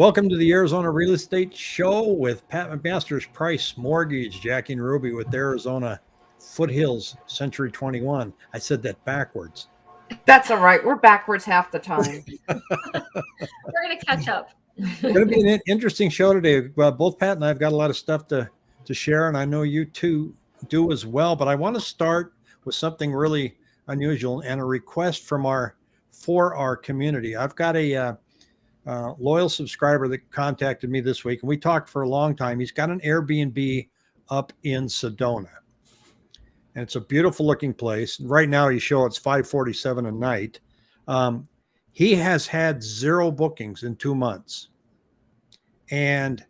Welcome to the Arizona Real Estate Show with Pat McMaster's Price Mortgage, Jackie and Ruby with Arizona Foothills Century 21. I said that backwards. That's all right. We're backwards half the time. We're going to catch up. it's going to be an interesting show today. Well, both Pat and I have got a lot of stuff to, to share, and I know you two do as well. But I want to start with something really unusual and a request from our for our community. I've got a uh, loyal subscriber that contacted me this week, and we talked for a long time. He's got an Airbnb up in Sedona, and it's a beautiful looking place. Right now, you show it's 547 a night. Um, he has had zero bookings in two months, and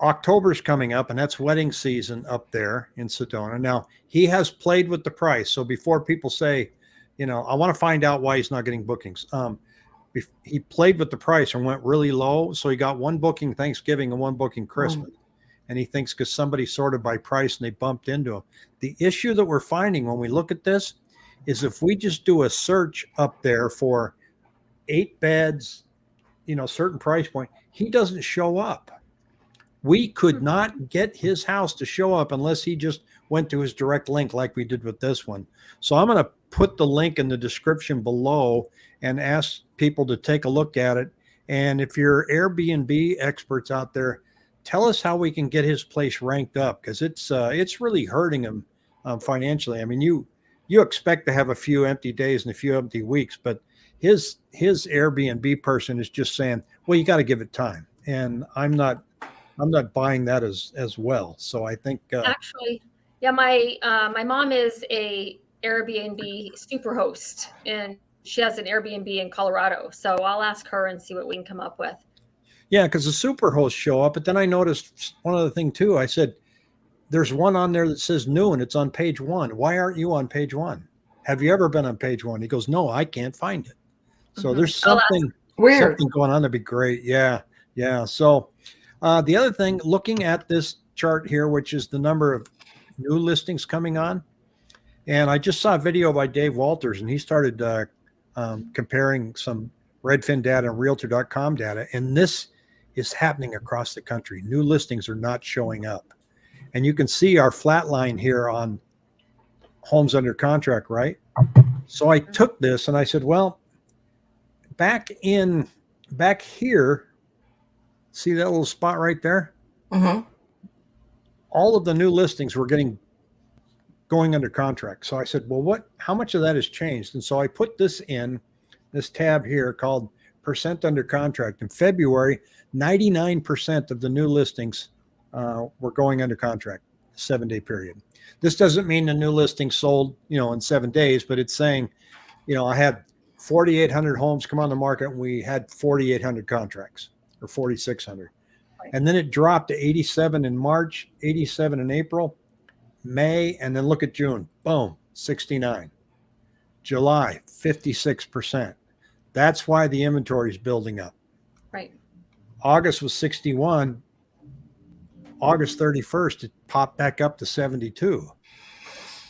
October's coming up, and that's wedding season up there in Sedona. Now he has played with the price, so before people say, you know, I want to find out why he's not getting bookings. Um, he played with the price and went really low. So he got one booking Thanksgiving and one booking oh. Christmas. Oh. And he thinks because somebody sorted by price and they bumped into him. The issue that we're finding when we look at this is if we just do a search up there for eight beds, you know, certain price point, he doesn't show up. We could hmm. not get his house to show up unless he just went to his direct link like we did with this one. So I'm going to put the link in the description below and ask people to take a look at it. And if you're Airbnb experts out there, tell us how we can get his place ranked up because it's uh, it's really hurting him um, financially. I mean, you you expect to have a few empty days and a few empty weeks, but his his Airbnb person is just saying, well, you got to give it time, and I'm not I'm not buying that as as well. So I think uh, actually, yeah, my uh, my mom is a Airbnb superhost, and she has an Airbnb in Colorado. So I'll ask her and see what we can come up with. Yeah, because the superhosts show up, but then I noticed one other thing too. I said, "There's one on there that says new, and it's on page one. Why aren't you on page one? Have you ever been on page one?" He goes, "No, I can't find it." So mm-hmm. there's something weird something going on. That'd be great. Yeah, yeah. So uh, the other thing, looking at this chart here, which is the number of new listings coming on, and I just saw a video by Dave Walters, and he started uh, um, comparing some Redfin data and Realtor.com data, and this is happening across the country. New listings are not showing up, and you can see our flat line here on homes under contract, right? So I took this and I said, well, back in back here, see that little spot right there? Mm-hmm. All of the new listings were getting going under contract. So I said, well, what, how much of that has changed? And so I put this in this tab here called percent under contract. In February, 99% of the new listings uh, were going under contract, seven day period. This doesn't mean the new listing sold, you know, in seven days, but it's saying, you know, I had 4,800 homes come on the market and we had 4,800 contracts or 4,600. And then it dropped to 87 in March, 87 in April, May, and then look at June. Boom, 69. July, 56%. That's why the inventory is building up. Right. August was 61. August 31st, it popped back up to 72.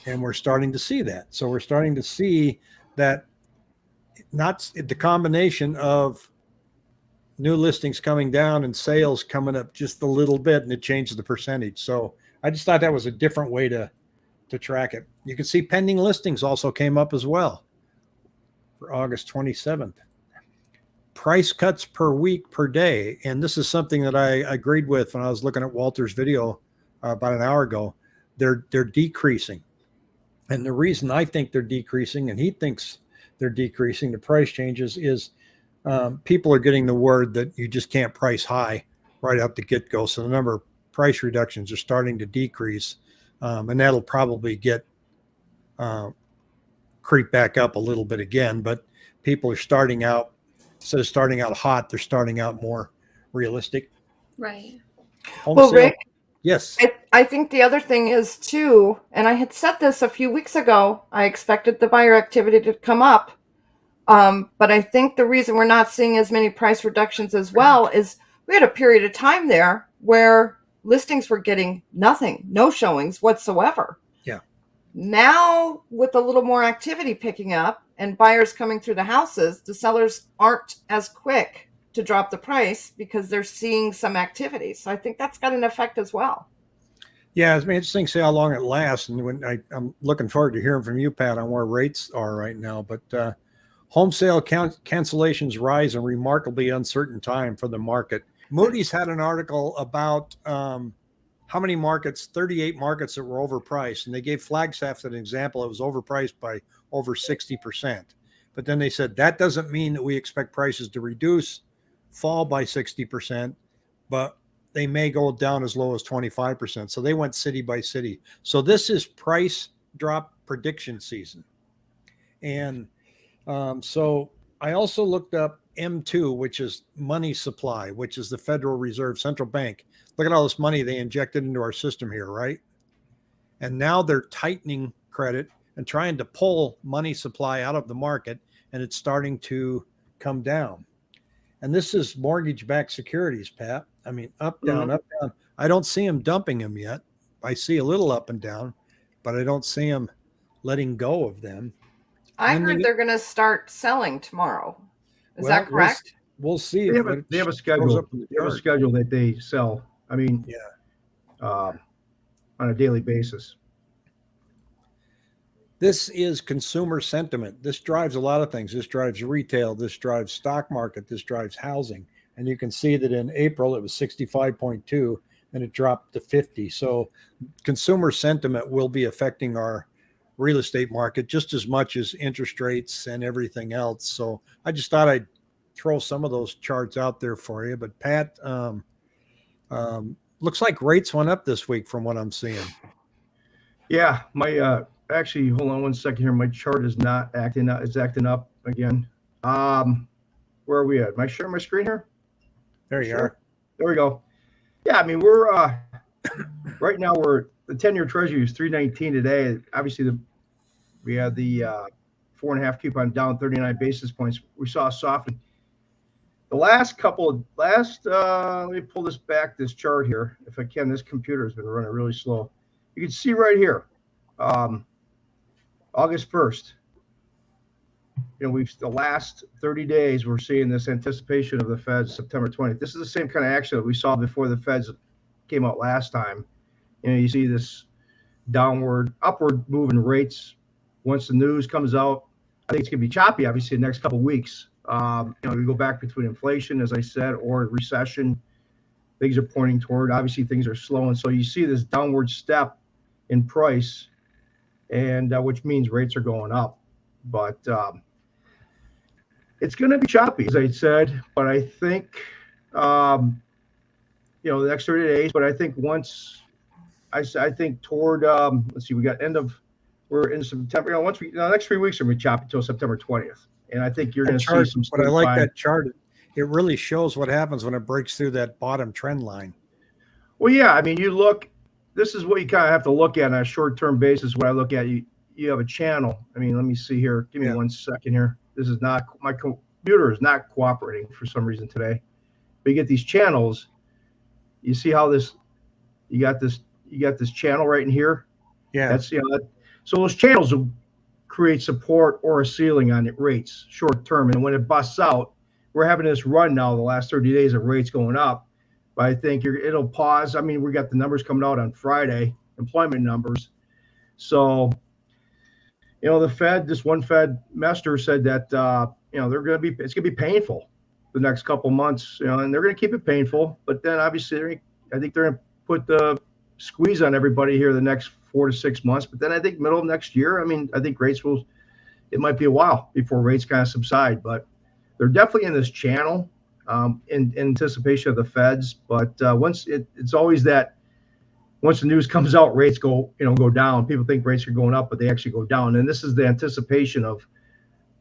And we're starting to see that. So we're starting to see that not the combination of new listings coming down and sales coming up just a little bit and it changes the percentage. So I just thought that was a different way to to track it. You can see pending listings also came up as well for August 27th. Price cuts per week per day. And this is something that I agreed with when I was looking at Walter's video uh, about an hour ago. They're they're decreasing. And the reason I think they're decreasing and he thinks they're decreasing the price changes is um, people are getting the word that you just can't price high right out the get go. So the number of price reductions are starting to decrease, um, and that'll probably get uh, creep back up a little bit again. But people are starting out instead of starting out hot, they're starting out more realistic. Right. Home well, sale, Rick. Yes. I, I think the other thing is too, and I had said this a few weeks ago. I expected the buyer activity to come up, um, but I think the reason we're not seeing as many price reductions as well is we had a period of time there where listings were getting nothing, no showings whatsoever. Yeah. Now, with a little more activity picking up and buyers coming through the houses, the sellers aren't as quick to drop the price because they're seeing some activity. So I think that's got an effect as well. Yeah, it's interesting to see how long it lasts. And when I, I'm looking forward to hearing from you, Pat, on where rates are right now. But uh, home sale count, cancellations rise in remarkably uncertain time for the market. Moody's had an article about um, how many markets, 38 markets that were overpriced. And they gave Flagstaff an example. It was overpriced by over 60%. But then they said that doesn't mean that we expect prices to reduce, fall by 60%, but they may go down as low as 25%. So they went city by city. So this is price drop prediction season. And um, so I also looked up M2, which is money supply, which is the Federal Reserve Central Bank. Look at all this money they injected into our system here, right? And now they're tightening credit and trying to pull money supply out of the market, and it's starting to come down. And this is mortgage backed securities, Pat. I mean, up, down, Mhm. up, down. I don't see them dumping them yet. I see a little up and down, but I don't see them letting go of them. I And heard get- they're going to start selling tomorrow. Is Well, that we'll correct? We'll see. They have, a, they have a schedule. the They have a schedule that they sell. I mean, Yeah. um, on a daily basis. This is consumer sentiment. This drives a lot of things. This drives retail. This drives stock market. This drives housing. And you can see that in April it was 65.2 and it dropped to 50. So consumer sentiment will be affecting our real estate market just as much as interest rates and everything else. So I just thought I'd throw some of those charts out there for you. But Pat, um, um, looks like rates went up this week from what I'm seeing. Yeah, my uh actually hold on one second here. My chart is not acting up, it's acting up again. Um where are we at? Am I sharing my screen here? There you Sure. are. There we go. Yeah, I mean we're uh right now we're the 10 year treasury is 319 today. Obviously the we had the uh four and a half coupon down 39 basis points. We saw a softening. The last couple of last uh let me pull this back, this chart here. If I can, this computer has been running really slow. You can see right here, um, August 1st. You know, we've the last 30 days, we're seeing this anticipation of the Feds September 20th. This is the same kind of action that we saw before the Feds came out last time. You know, you see this downward, upward moving rates. Once the news comes out, I think it's going to be choppy, obviously, the next couple weeks. Um, you know, we go back between inflation, as I said, or recession. Things are pointing toward. Obviously, things are slowing, so you see this downward step in price, and uh, which means rates are going up. But um, it's going to be choppy, as I said. But I think, um, you know, the next 30 days. But I think once, I, I think toward, um, let's see, we got end of, we're in September. You know, once we, the next three weeks are going to be choppy until September 20th. And I think you're going to see some. but I like that chart. It really shows what happens when it breaks through that bottom trend line. Well, yeah, I mean, you look. This is what you kind of have to look at on a short-term basis. What I look at, you you have a channel. I mean, let me see here. Give me Yeah. one second here. This is not my computer is not cooperating for some reason today. But you get these channels. You see how this? You got this. You got this channel right in here. Yeah. That's you know. That, so those channels will create support or a ceiling on it rates short term, and when it busts out, we're having this run now the last 30 days of rates going up. But I think you're, it'll pause. I mean, we got the numbers coming out on Friday, employment numbers. So, you know, the Fed, this one Fed master said that, uh, you know, they're going to be, it's going to be painful the next couple months, you know, and they're going to keep it painful. But then obviously, I think they're going to put the squeeze on everybody here the next four to six months. But then I think middle of next year, I mean, I think rates will, it might be a while before rates kind of subside, but they're definitely in this channel um, in, in anticipation of the Feds. But uh, once it, it's always that once the news comes out, rates go you know go down. People think rates are going up, but they actually go down. And this is the anticipation of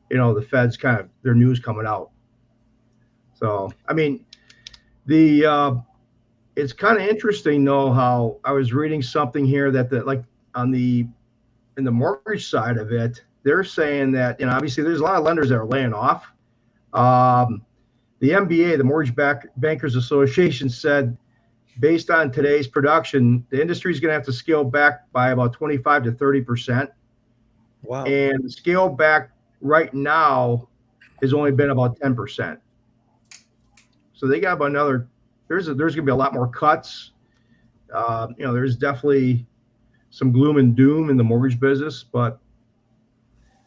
you know the Feds kind of their news coming out. So I mean, the uh, it's kind of interesting though how I was reading something here that the like on the in the mortgage side of it, they're saying that you know obviously there's a lot of lenders that are laying off. Um, the MBA, the Mortgage Back Bankers Association, said based on today's production, the industry is going to have to scale back by about 25 to 30 percent, Wow. and the scale back right now has only been about 10 percent. So they got about another. There's a, there's going to be a lot more cuts. Uh, you know, there's definitely some gloom and doom in the mortgage business, but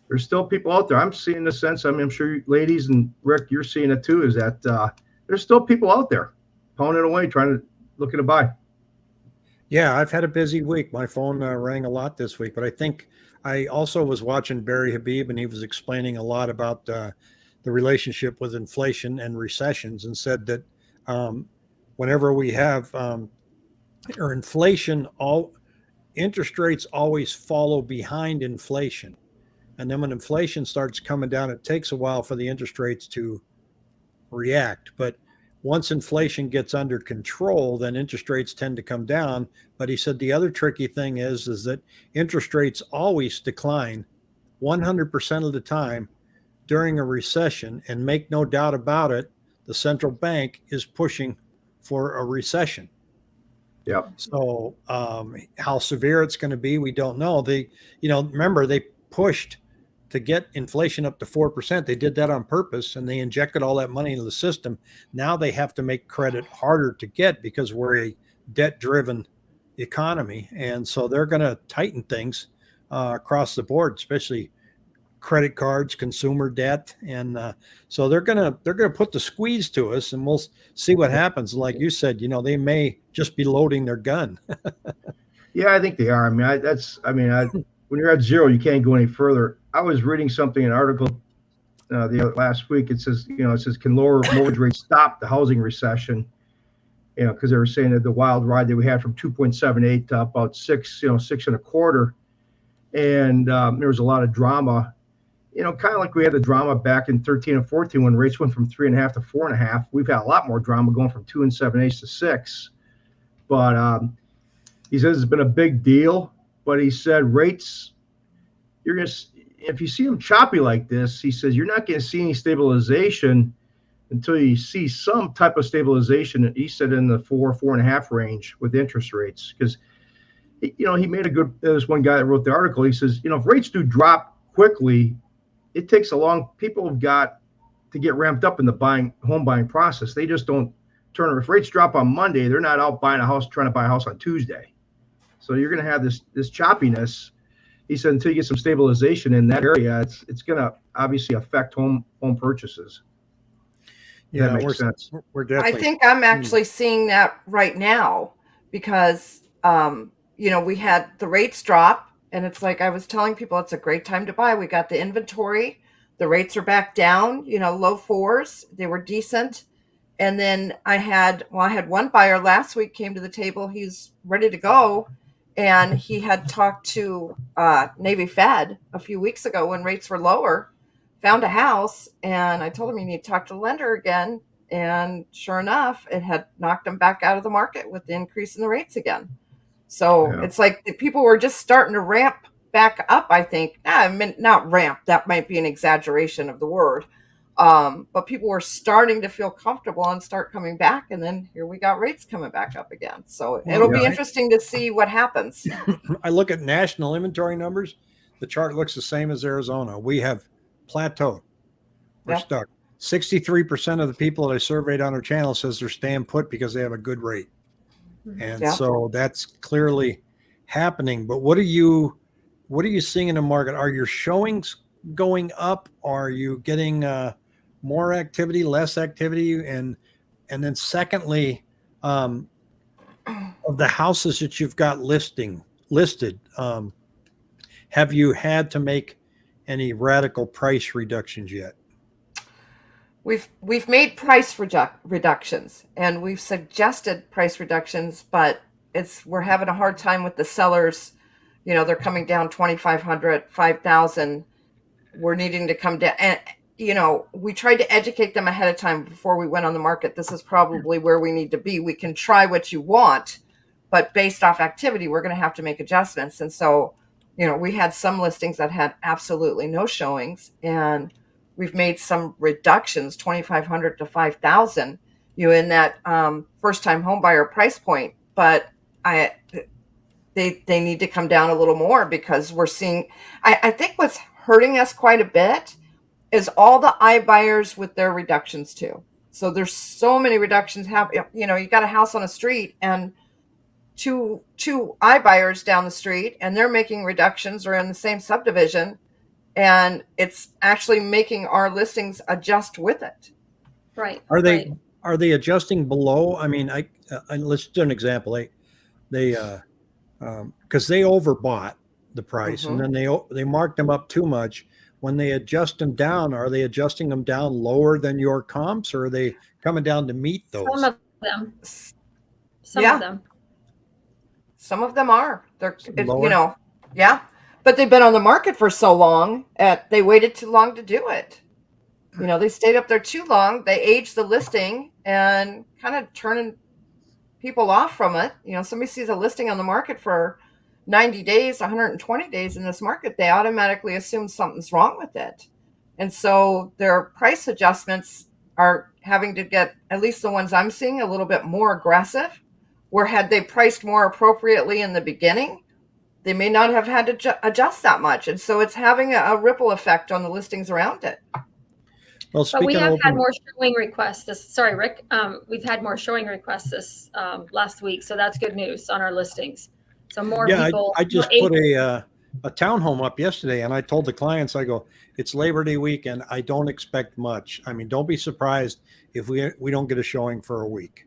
there's still people out there. I'm seeing the sense. I mean, I'm sure ladies and Rick, you're seeing it too. Is that uh, there's still people out there pounding away, trying to looking to buy. Yeah, I've had a busy week. My phone uh, rang a lot this week, but I think I also was watching Barry Habib, and he was explaining a lot about uh, the relationship with inflation and recessions, and said that um, whenever we have um, or inflation, all interest rates always follow behind inflation, and then when inflation starts coming down, it takes a while for the interest rates to react, but once inflation gets under control, then interest rates tend to come down. But he said the other tricky thing is is that interest rates always decline 100% of the time during a recession. And make no doubt about it, the central bank is pushing for a recession. Yeah. So um, how severe it's going to be, we don't know. They, you know, remember they pushed to get inflation up to 4%. They did that on purpose and they injected all that money into the system. Now they have to make credit harder to get because we're a debt driven economy. And so they're going to tighten things uh, across the board, especially credit cards, consumer debt. And uh, so they're going to, they're to put the squeeze to us and we'll see what happens. Like you said, you know, they may just be loading their gun. yeah, I think they are. I mean, I, that's, I mean, I, when you're at zero, you can't go any further. I was reading something, an article uh, the last week. It says, you know, it says, can lower mortgage rates stop the housing recession? You know, because they were saying that the wild ride that we had from 2.78 to about six, you know, six and a quarter, and um, there was a lot of drama. You know, kind of like we had the drama back in 13 and 14 when rates went from three and a half to four and a half. We've had a lot more drama going from two and seven eighths to six. But um, he says it's been a big deal. But he said rates, you're going to if you see them choppy like this, he says you're not going to see any stabilization until you see some type of stabilization. He said in the four, four and a half range with interest rates, because you know he made a good. There's one guy that wrote the article. He says, you know, if rates do drop quickly, it takes a long. People have got to get ramped up in the buying home buying process. They just don't turn. If rates drop on Monday, they're not out buying a house trying to buy a house on Tuesday. So you're going to have this this choppiness he said until you get some stabilization in that area, it's it's going to obviously affect home home purchases. Yeah, that makes we're, sense. we're definitely. I think I'm actually seeing that right now because, um, you know, we had the rates drop, and it's like I was telling people it's a great time to buy. We got the inventory, the rates are back down, you know, low fours. They were decent. And then I had, well, I had one buyer last week came to the table. He's ready to go. And he had talked to uh, Navy Fed a few weeks ago when rates were lower, found a house. And I told him you need to talk to the lender again and sure enough, it had knocked him back out of the market with the increase in the rates again. So Yeah. it's like the people were just starting to ramp back up. I think Ah, I mean, not ramp. That might be an exaggeration of the word. Um, but people were starting to feel comfortable and start coming back, and then here we got rates coming back up again. So Well, it'll be interesting to see what happens. I look at national inventory numbers. The chart looks the same as Arizona. We have plateaued. We're Yeah. stuck. 63% of the people that I surveyed on our channel says they're staying put because they have a good rate. And Yeah. so that's clearly happening. But what are you what are you seeing in the market? Are your showings going up? Are you getting uh, more activity, less activity? And and then secondly, um, of the houses that you've got listing listed, um, have you had to make any radical price reductions yet? We've we've made price redu- reductions and we've suggested price reductions, but it's we're having a hard time with the sellers. You know, they're coming down 2500, 5000. We're needing to come down and you know, we tried to educate them ahead of time before we went on the market. This is probably where we need to be. We can try what you want, but based off activity, we're going to have to make adjustments. And so, you know, we had some listings that had absolutely no showings and we've made some reductions 2500 to 5000 you know in that um, first time home buyer price point. But i they they need to come down a little more because we're seeing i, I think what's hurting us quite a bit is all the iBuyers with their reductions too. So there's so many reductions Have You know, you got a house on a street and two two iBuyers down the street, and they're making reductions or in the same subdivision, and it's actually making our listings adjust with it. Right. Are they right. are they adjusting below? I mean, I, uh, I let's do an example. They they uh um because they overbought the price Mhm. and then they o- they marked them up too much. When they adjust them down, are they adjusting them down lower than your comps, or are they coming down to meet those? Some of them. Some Yeah. of them. Some of them are. They're it- you know, yeah. But they've been on the market for so long, at they waited too long to do it. You know, they stayed up there too long. They aged the listing and kind of turning people off from it. You know, somebody sees a listing on the market for 90 days, 120 days in this market, they automatically assume something's wrong with it. And so their price adjustments are having to get, at least the ones I'm seeing, a little bit more aggressive. Where had they priced more appropriately in the beginning, they may not have had to ju- adjust that much. And so it's having a, a ripple effect on the listings around it. Well, But we have of had more showing requests this, sorry, Rick, um, we've had more showing requests this, um, last week, so that's good news on our listings. So more yeah, people. I, I just more put a uh, a townhome up yesterday, and I told the clients, I go, it's Labor Day weekend. I don't expect much. I mean, don't be surprised if we we don't get a showing for a week.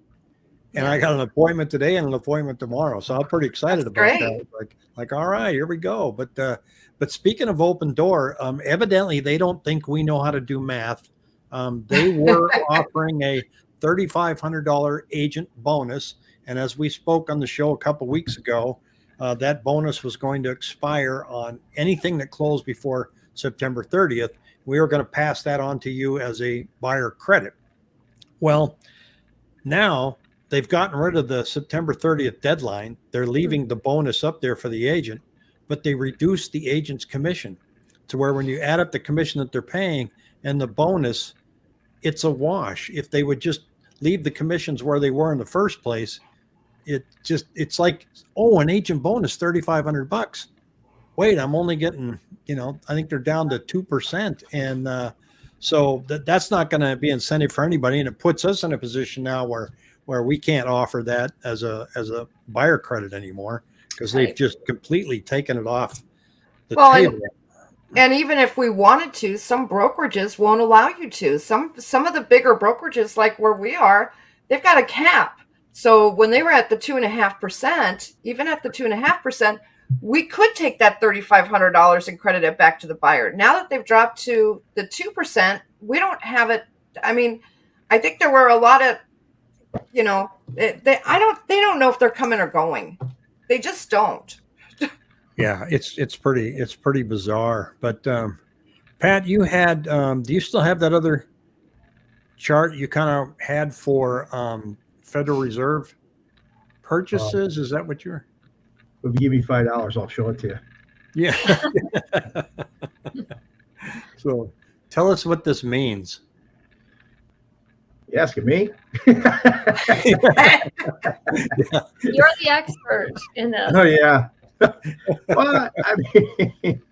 And I got an appointment today and an appointment tomorrow, so I'm pretty excited That's about great. that. Like, like, all right, here we go. But uh, but speaking of Opendoor, um, evidently they don't think we know how to do math. Um, they were offering a thirty-five hundred dollar agent bonus, and as we spoke on the show a couple weeks ago, uh, that bonus was going to expire on anything that closed before September 30th. We were going to pass that on to you as a buyer credit. Well, now they've gotten rid of the September 30th deadline. They're leaving the bonus up there for the agent, but they reduced the agent's commission to where when you add up the commission that they're paying and the bonus, it's a wash. If they would just leave the commissions where they were in the first place, it just it's like oh an agent bonus 3500 bucks wait i'm only getting you know i think they're down to 2% and uh, so that, that's not going to be incentive for anybody and it puts us in a position now where where we can't offer that as a as a buyer credit anymore because they've just completely taken it off the Well, and- table And even if we wanted to, some brokerages won't allow you to. Some some of the bigger brokerages, like where we are, they've got a cap. So when they were at the two and a half percent, even at the two and a half percent, we could take that thirty five hundred dollars and credit it back to the buyer. Now that they've dropped to the two percent, we don't have it. I mean, I think there were a lot of, you know, they, they I don't they don't know if they're coming or going. They just don't. yeah it's it's pretty it's pretty bizarre but um pat you had um do you still have that other chart you kind of had for um federal reserve purchases is that what you're If you give me five dollars, I'll show it to you. yeah so tell us what this means You asking me? You're the expert in this. Oh yeah. well, I mean,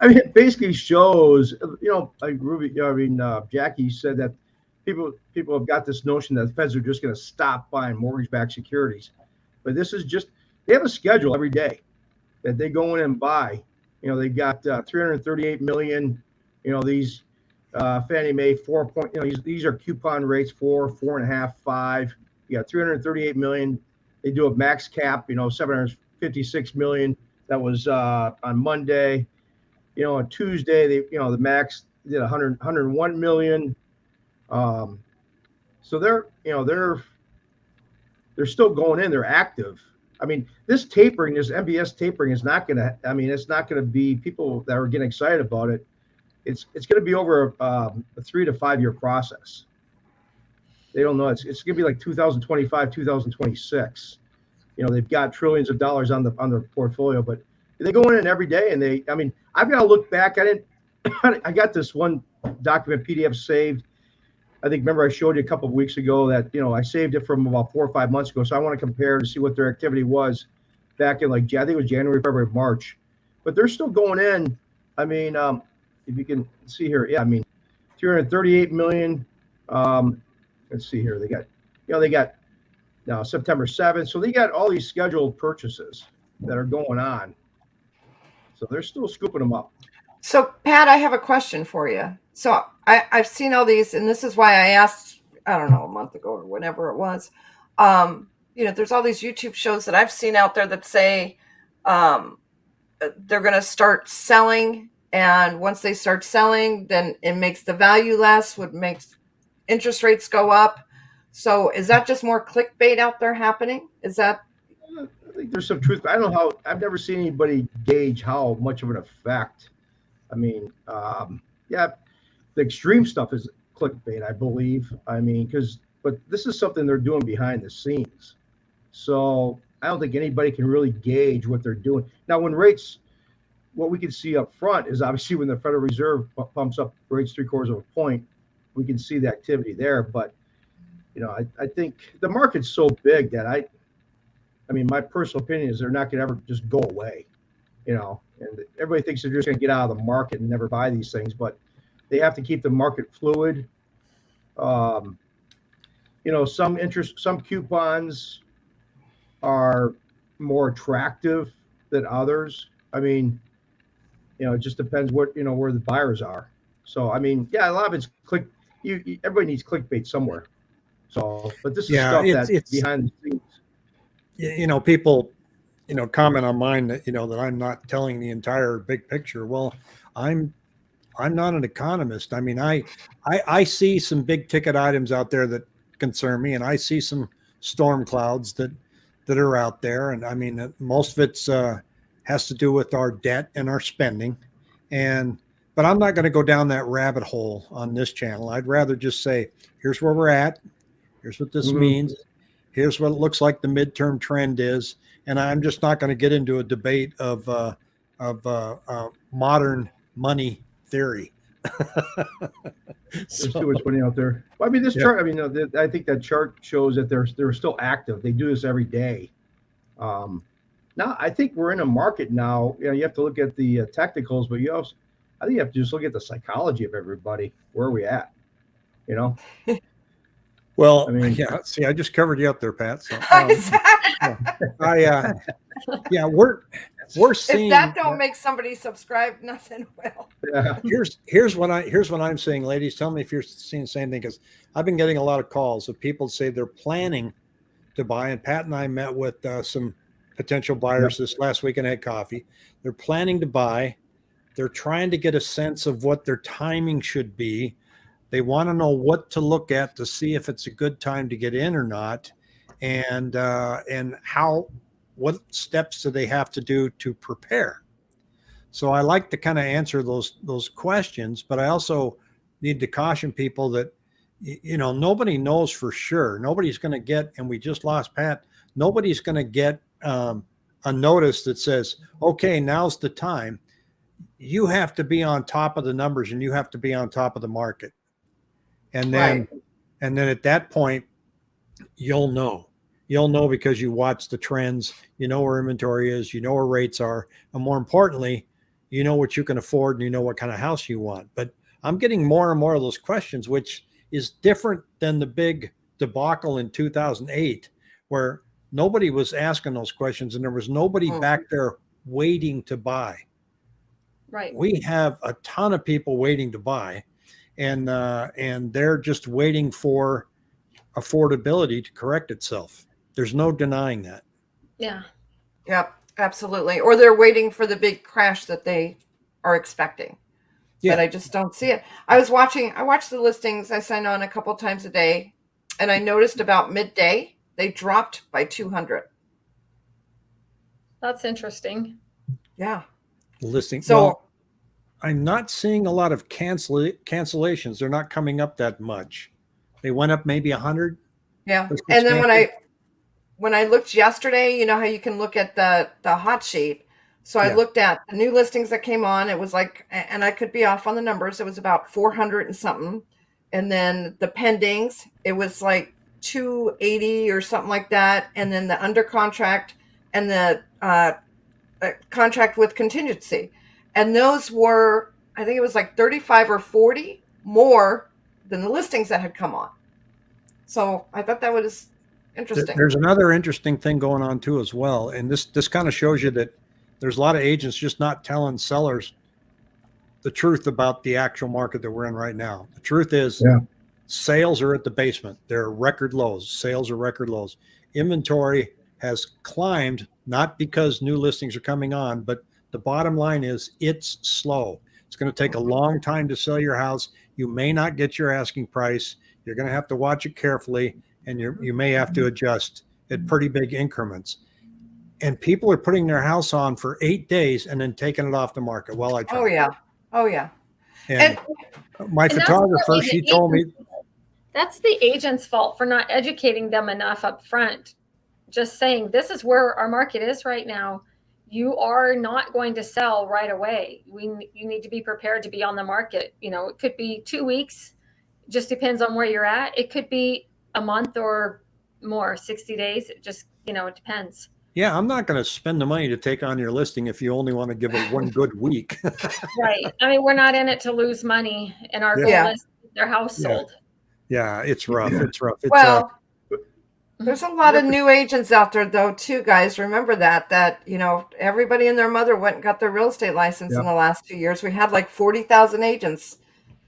I mean, it basically shows, you know, like Ruby, I mean, uh, Jackie said that people people have got this notion that the feds are just going to stop buying mortgage-backed securities, but this is just they have a schedule every day that they go in and buy. You know, they got uh, 338 million. You know, these uh, Fannie Mae four point. You know, these, these are coupon rates four, four and a half, five. You got 338 million. They do a max cap. You know, 756 million. That was uh, on Monday. You know, on Tuesday, they you know the max did 100 101 million. Um, so they're you know they're they're still going in. They're active. I mean, this tapering, this MBS tapering is not going to. I mean, it's not going to be people that are getting excited about it. It's it's going to be over um, a three to five year process. They don't know. It's it's going to be like 2025, 2026. You know, they've got trillions of dollars on the on their portfolio, but they go in every day and they. I mean, I've got to look back. I didn't. I got this one document PDF saved. I think remember I showed you a couple of weeks ago that you know I saved it from about four or five months ago. So I want to compare to see what their activity was back in like I think it was January, February, March. But they're still going in. I mean, um, if you can see here, yeah, I mean, 238 million. Um, let's see here. They got, you know, they got now September 7th. So they got all these scheduled purchases that are going on. So they're still scooping them up. So, Pat, I have a question for you. So, I, I've seen all these, and this is why I asked, I don't know, a month ago or whenever it was. Um, you know, there's all these YouTube shows that I've seen out there that say um, they're going to start selling. And once they start selling, then it makes the value less, would makes interest rates go up. So, is that just more clickbait out there happening? Is that I think there's some truth. I don't know how. I've never seen anybody gauge how much of an effect. I mean, um, yeah, the extreme stuff is clickbait, I believe. I mean, because but this is something they're doing behind the scenes. So I don't think anybody can really gauge what they're doing. Now, when rates, what we can see up front is obviously when the Federal Reserve pu- pumps up rates three quarters of a point, we can see the activity there. But you know, I, I think the market's so big that I, I mean, my personal opinion is they're not going to ever just go away. You know, and everybody thinks they're just going to get out of the market and never buy these things, but they have to keep the market fluid. Um, you know, some interest, some coupons are more attractive than others. I mean, you know, it just depends what you know where the buyers are. So, I mean, yeah, a lot of it's click. You, you everybody needs clickbait somewhere. So, but this is Yeah, stuff it's- that's it's- behind the scenes. you know, people, you know, comment on mine that, you know, that I'm not telling the entire big picture. Well, I'm, I'm not an economist. I mean, I, I, I see some big ticket items out there that concern me and I see some storm clouds that, that are out there. And I mean, most of it's, uh, has to do with our debt and our spending. And, but I'm not going to go down that rabbit hole on this channel. I'd rather just say, here's where we're at. Here's what this Mhm. means here's what it looks like the midterm trend is and i'm just not going to get into a debate of uh, of uh, uh, modern money theory There's So- too much money out there. Well, I mean, this Yeah. chart. I mean, I think that chart shows that they're they're still active. They do this every day. Um, now, I think we're in a market now. You know, you have to look at the uh, technicals, but you also, I think you have to just look at the psychology of everybody. Where are we at? You know, well I mean- yeah see i just covered you up there pat so um, if i uh yeah we're we're seeing If that don't make somebody subscribe, nothing will. yeah, here's here's what I here's what I'm saying, ladies. Tell me if you're seeing the same thing because I've been getting a lot of calls of people say they're planning to buy. And Pat and I met with uh, some potential buyers this last week and had coffee. They're planning to buy. They're trying to get a sense of what their timing should be. They want to know what to look at to see if it's a good time to get in or not, and uh, and how what steps do they have to do to prepare. So I like to kind of answer those those questions, but I also need to caution people that you know nobody knows for sure. Nobody's going to get, and we just lost Pat. Nobody's going to get um, a notice that says, "Okay, now's the time." You have to be on top of the numbers, and you have to be on top of the market, and then Right. and then at that point, you'll know. You'll know because you watch the trends. You know where inventory is. You know where rates are, and more importantly, you know what you can afford and you know what kind of house you want. But I'm getting more and more of those questions, which is different than the big debacle in 2008, where nobody was asking those questions and there was nobody Mhm. back there waiting to buy. Right. We have a ton of people waiting to buy, and uh, and they're just waiting for affordability to correct itself. There's no denying that. Yeah. Yep, absolutely. Or they're waiting for the big crash that they are expecting. Yeah. But I just don't see it. I was watching, I watched the listings. I sign on a couple times a day, and I noticed about midday they dropped by 200. That's interesting. Yeah. Listing. So well, I'm not seeing a lot of cancel cancellations. They're not coming up that much. They went up maybe a hundred. yeah. And then when I when I looked yesterday, you know how you can look at the the hot sheet. So I Yeah. looked at the new listings that came on. It was like, and I could be off on the numbers. It was about 400 and something. And then the pendings, it was like 280 or something like that. And then the under contract and the uh, uh, contract with contingency. And those were, I think it was like 35 or 40 more than the listings that had come on. So I thought that was interesting. There's another interesting thing going on too as well, and this this kind of shows you that there's a lot of agents just not telling sellers the truth about the actual market that we're in right now. The truth is, Yeah. Sales are at the basement. They're record lows. Sales are record lows. Inventory has climbed not because new listings are coming on, but the bottom line is it's slow. It's going to take a long time to sell your house. You may not get your asking price. You're going to have to watch it carefully and you you may have to adjust at pretty big increments. And people are putting their house on for eight days and then taking it off the market. Well, I tried. Oh yeah. Oh yeah. And, my And photographer, she told me, That's the agent's fault for not educating them enough up front. Just saying, this is where our market is right now. You are not going to sell right away. We you need to be prepared to be on the market. You know, it could be two weeks. Just depends on where you're at. It could be a month or more, 60 days. It just, you know, it depends. yeah, I'm not going to spend the money to take on your listing if you only want to give it one good week. Right. I mean, we're not in it to lose money and our goal is their house Yeah. sold. Yeah, it's rough. It's rough. It's, uh, Well, there's a lot of new agents out there though too, guys. Remember that that you know everybody and their mother went and got their real estate license in the last two years. We had like forty thousand agents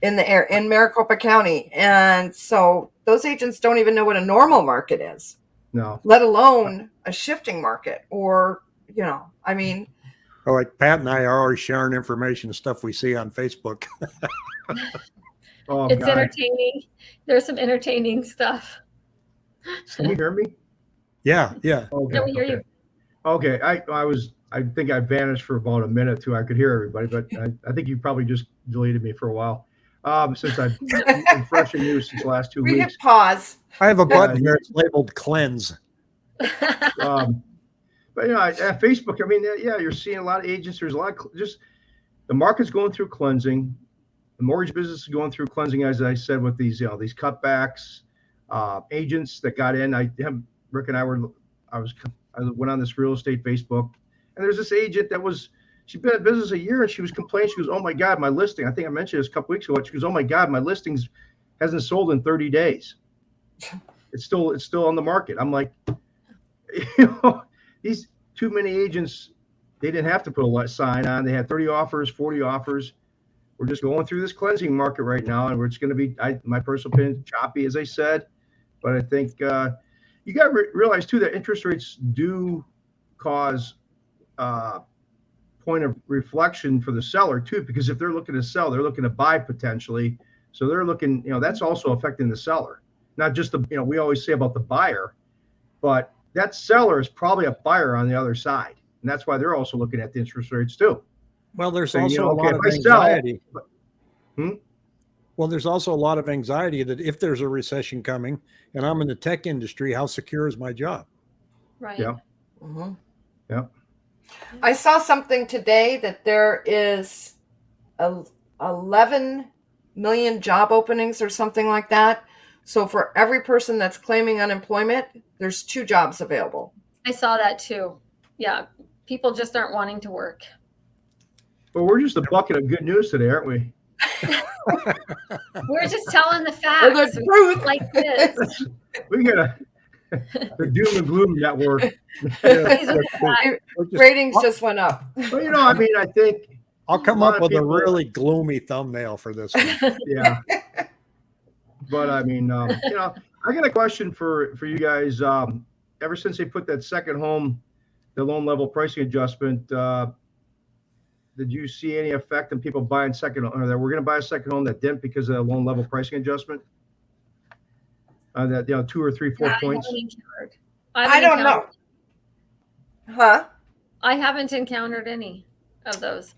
in the air in Maricopa County, and so those agents don't even know what a normal market is, No. let alone a shifting market. Or you know, I mean, like Pat and I are always sharing information and stuff we see on Facebook. Oh, It's God. entertaining. There's some entertaining stuff. Can you hear me? yeah, yeah. Okay. Yeah, we hear okay. you. Okay, I, I was, I think I vanished for about a minute too. I could hear everybody, but I, I think you probably just deleted me for a while. Um, since I've been fresh and new since the last two we weeks. hit pause. I have a button Yeah. here. It's labeled cleanse. Um, but you know, I- at Facebook, I mean, yeah, yeah, you're seeing a lot of agents. There's a lot of just the market's going through cleansing. The mortgage business is going through cleansing, as I said, with these, you know, these cutbacks, uh, agents that got in. I have Rick and I were, I was, I went on this real estate Facebook, and there's this agent that was, she'd been in business a year, and she was complaining. She goes, "Oh my God, my listing." I think I mentioned this a couple weeks ago. She goes, "Oh my God, my listings hasn't sold in 30 days. It's still, it's still on the market." I'm like, you know, these too many agents, they didn't have to put a sign on. They had 30 offers, 40 offers. We're just going through this cleansing market right now, and just going to be, I, my personal opinion, choppy, as I said. But I think uh, you got to re- realize too that interest rates do cause uh, point of reflection for the seller too, because if they're looking to sell, they're looking to buy potentially. So they're looking, you know, that's also affecting the seller, not just the, you know, we always say about the buyer, but that seller is probably a buyer on the other side. And that's why they're also looking at the interest rates too. Well, there's So, you also know, a okay, lot of if sell- anxiety. Hmm? Well, there's also a lot of anxiety that if there's a recession coming and I'm in the tech industry, how secure is my job? right. Yeah. Mhm. Yep. I saw something today that there is a 11 million job openings or something like that. So for every person that's claiming unemployment, there's two jobs available. I saw that too. Yeah. People just aren't wanting to work. But we're just a bucket of good news today, aren't we? We're just telling the Or facts. the truth. like this. We got a the doom and gloom network. These are the facts. We're just- Ratings just went up. But you know, I mean, I think, I'll come up of with a people- really gloomy thumbnail for this one. yeah. But I mean, um, you know, I got a question for for you guys. Um, ever since they put that second home, the loan level pricing adjustment, uh, did you see any effect on people buying second or that we're going to buy a second home that didn't because of the loan level pricing adjustment? Uh, that you know, two or three, four Yeah, I points. haven't encountered- I haven't don't know. encountered- Huh? I haven't encountered any of those.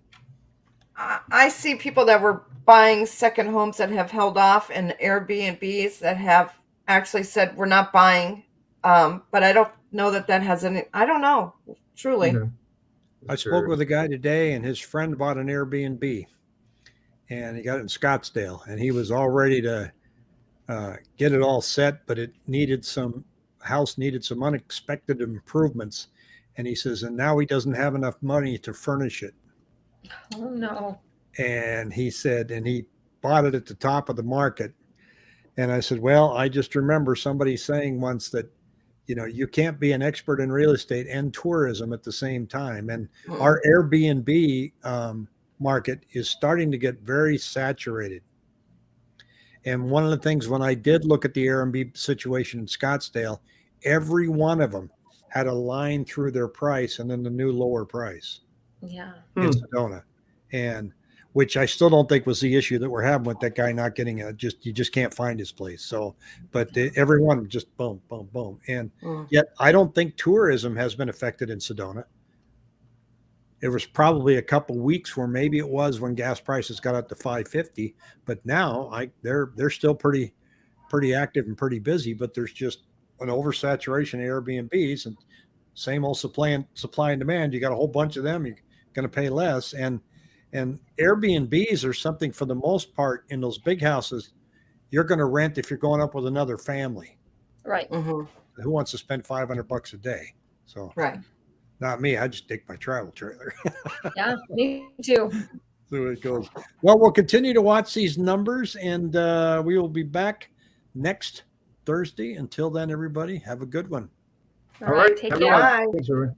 I I see people that were buying second homes that have held off and Airbnbs that have actually said we're not buying. Um, but I don't know that that has any, I don't know, truly. Okay. I spoke with a guy today and his friend bought an Airbnb and he got it in Scottsdale and he was all ready to uh, get it all set, but it needed some house needed some unexpected improvements. And he says, and now he doesn't have enough money to furnish it. Oh no. And he said, and he bought it at the top of the market. And I said, well, I just remember somebody saying once that, you know, you can't be an expert in real estate and tourism at the same time. And Mm. our Airbnb um, market is starting to get very saturated. And one of the things when I did look at the Airbnb situation in Scottsdale, every one of them had a line through their price and then the new lower price Yeah. in Hmm. Sedona, and which I still don't think was the issue that we're having with that guy not getting a just you just can't find his place. So, but everyone just boom, boom, boom, and Mm. yet I don't think tourism has been affected in Sedona. It was probably a couple weeks where maybe it was when gas prices got up to 550, but now I they're they're still pretty pretty active and pretty busy, but there's just an oversaturation of Airbnbs and same old supply and supply and demand. You got a whole bunch of them, you're going to pay less and and Airbnbs are something for the most part in those big houses you're going to rent if you're going up with another family. Right. Mhm. Who wants to spend 500 bucks a day? So Right. not me. I just take my travel trailer. Yeah. Me too. so it goes. Well, we'll continue to watch these numbers, and uh, we will be back next Thursday. Until then, everybody, have a good one. All right. Take Have a good care. Bye. Thanks, everyone.